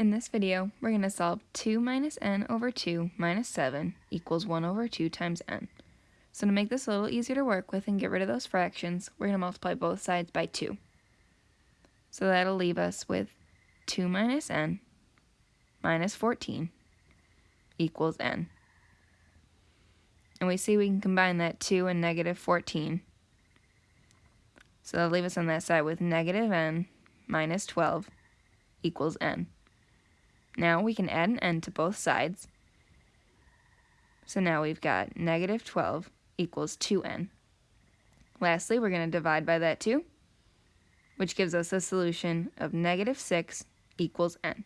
In this video, we're going to solve 2 minus n over 2 minus 7 equals 1 over 2 times n. So to make this a little easier to work with and get rid of those fractions, we're going to multiply both sides by 2. So that'll leave us with 2 minus n minus 14 equals n. And we see we can combine that 2 and negative 14. So that'll leave us on that side with negative n minus 12 equals n. Now we can add an n to both sides. So now we've got negative 12 equals 2n. Lastly, we're going to divide by that 2, which gives us a solution of negative 6 equals n.